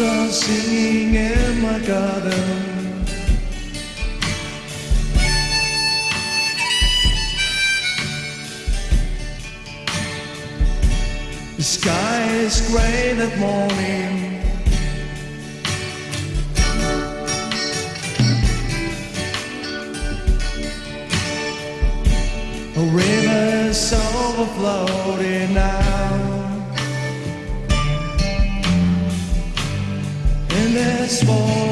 singing in my garden. The sky is gray that morning. A river's overflowing now. And there's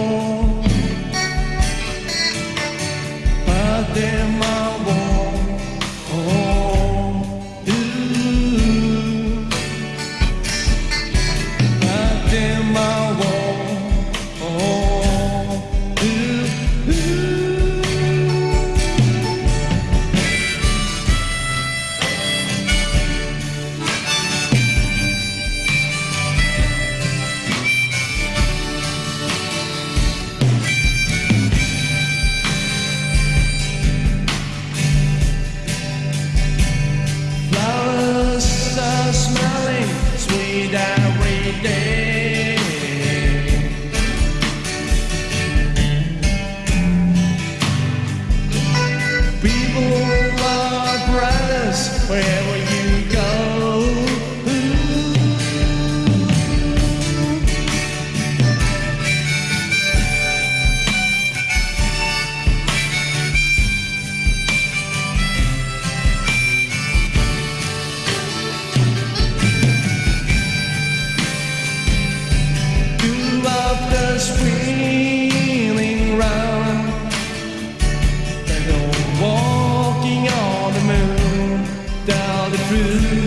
the truth.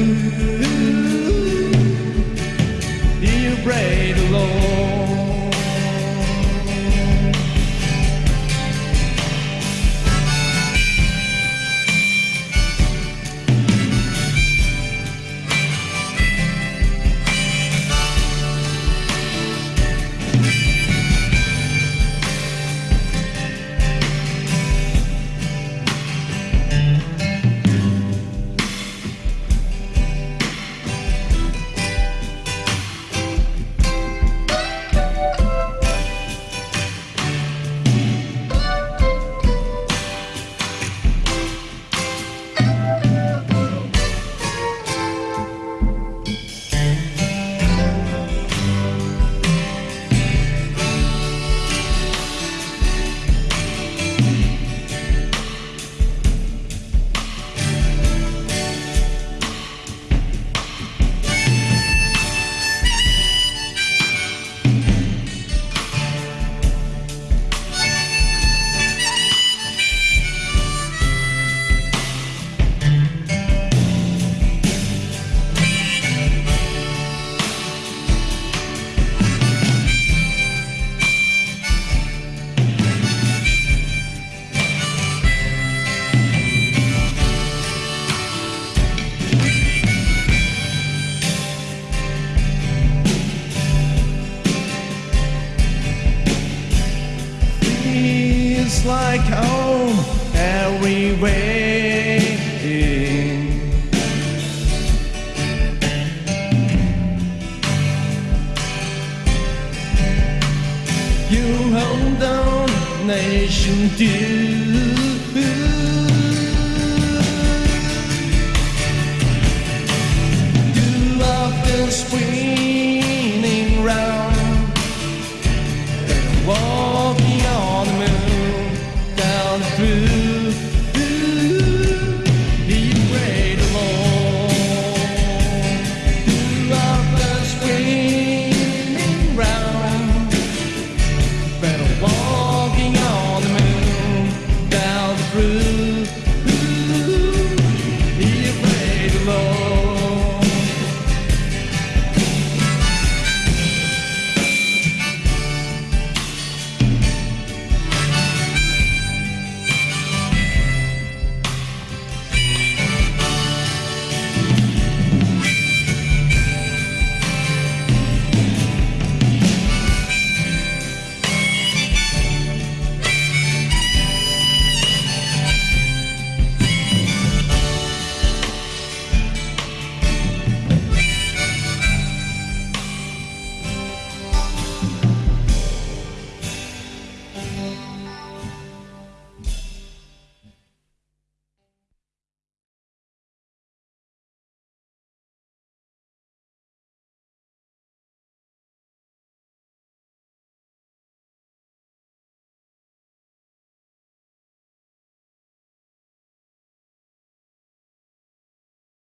like home everywhere. You hold on, nation dew. sweet.